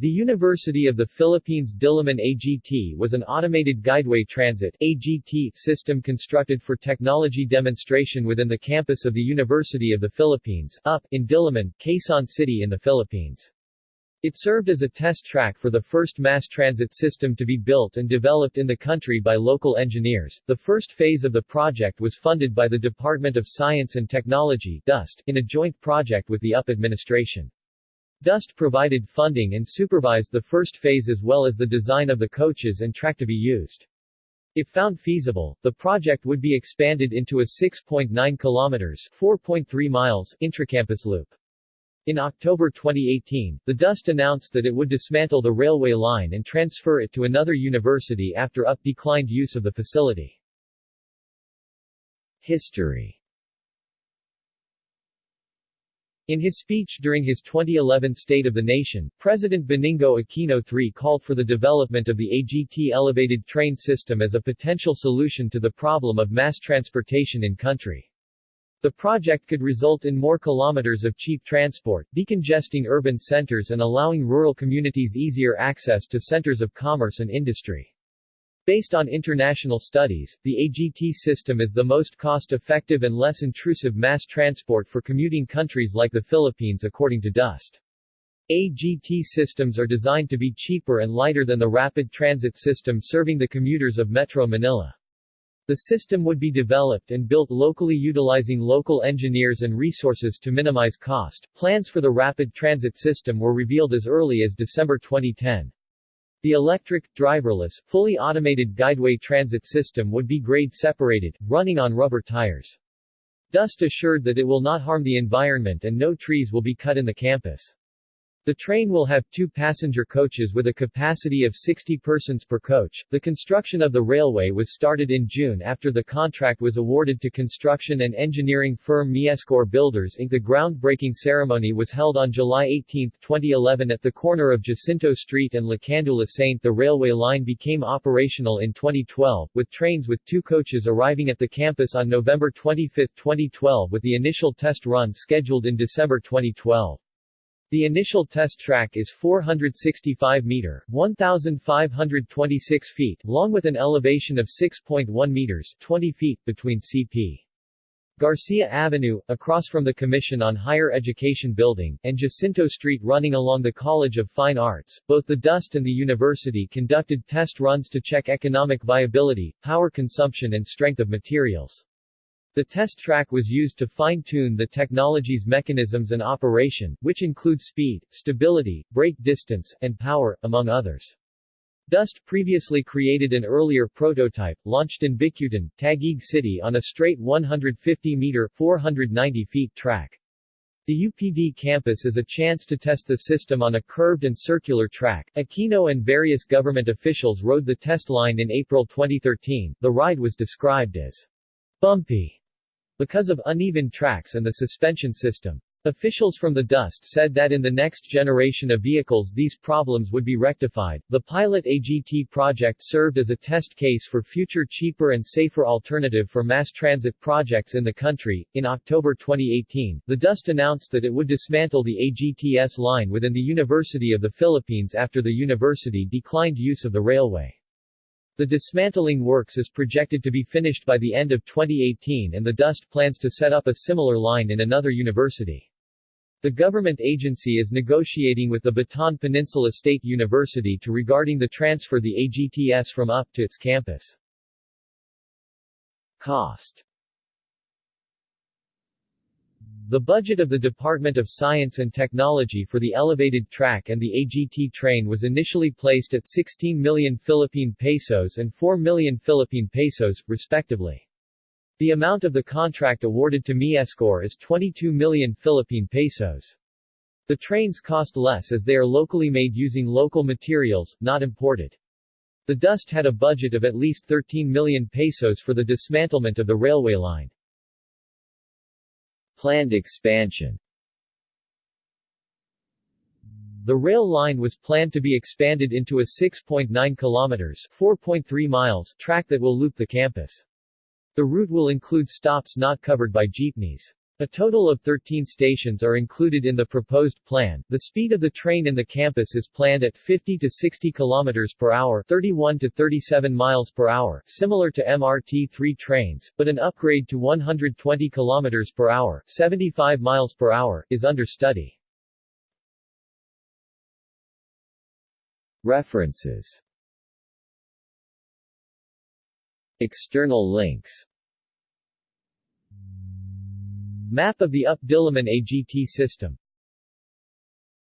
The University of the Philippines Diliman AGT was an automated guideway transit AGT system constructed for technology demonstration within the campus of the University of the Philippines UP, in Diliman, Quezon City in the Philippines. It served as a test track for the first mass transit system to be built and developed in the country by local engineers. The first phase of the project was funded by the Department of Science and Technology DOST in a joint project with the UP administration. DOST provided funding and supervised the first phase as well as the design of the coaches and track to be used. If found feasible, the project would be expanded into a 6.9 kilometers 4.3 miles intracampus loop. In October 2018, the DOST announced that it would dismantle the railway line and transfer it to another university after UP declined use of the facility. History in his speech during his 2011 State of the Nation, President Benigno Aquino III called for the development of the AGT elevated train system as a potential solution to the problem of mass transportation in country. The project could result in more kilometers of cheap transport, decongesting urban centers and allowing rural communities easier access to centers of commerce and industry. Based on international studies, the AGT system is the most cost-effective and less intrusive mass transport for commuting countries like the Philippines according to DOST. AGT systems are designed to be cheaper and lighter than the rapid transit system serving the commuters of Metro Manila. The system would be developed and built locally utilizing local engineers and resources to minimize cost. Plans for the rapid transit system were revealed as early as December 2010. The electric, driverless, fully automated guideway transit system would be grade separated, running on rubber tires. DOST assured that it will not harm the environment and no trees will be cut in the campus. The train will have two passenger coaches with a capacity of 60 persons per coach. The construction of the railway was started in June after the contract was awarded to construction and engineering firm Miescor Builders Inc. The groundbreaking ceremony was held on July 18, 2011 at the corner of Jacinto Street and Lacandula Saint. The railway line became operational in 2012, with trains with two coaches arriving at the campus on November 25, 2012 with the initial test run scheduled in December 2012. The initial test track is 465 meter 1,526 feet long with an elevation of 6.1 meters 20 feet between CP. Garcia Avenue, across from the Commission on Higher Education building, and Jacinto Street running along the College of Fine Arts. Both the DOST and the university conducted test runs to check economic viability, power consumption and strength of materials. The test track was used to fine-tune the technology's mechanisms and operation, which include speed, stability, brake distance, and power, among others. DOST previously created an earlier prototype, launched in Bicutan, Taguig City on a straight 150-meter 490 feet track. The UPD campus is a chance to test the system on a curved and circular track. Aquino and various government officials rode the test line in April 2013. The ride was described as bumpy because of uneven tracks and the suspension system. Officials from the DOST said that in the next generation of vehicles these problems would be rectified. The Pilot AGT project served as a test case for future cheaper and safer alternative for mass transit projects in the country. In October 2018, the DOST announced that it would dismantle the AGTS line within the University of the Philippines after the university declined use of the railway. The dismantling works is projected to be finished by the end of 2018 and the DOST plans to set up a similar line in another university. The government agency is negotiating with the Bataan Peninsula State University to regarding the transfer the AGTS from UP to its campus. Cost the budget of the Department of Science and Technology for the elevated track and the AGT train was initially placed at 16 million Philippine pesos and 4 million Philippine pesos, respectively. The amount of the contract awarded to Miescor is 22 million Philippine pesos. The trains cost less as they are locally made using local materials, not imported. The DOST had a budget of at least 13 million pesos for the dismantlement of the railway line. Planned expansion The rail line was planned to be expanded into a 6.9 kilometers 4.3 miles track that will loop the campus. The route will include stops not covered by jeepneys. A total of 13 stations are included in the proposed plan. The speed of the train in the campus is planned at 50 to 60 km per hour, 31 to 37 miles per hour, similar to MRT-3 trains, but an upgrade to 120 km per hour, 75 miles per hour is under study. References External links Map of the UP Diliman AGT system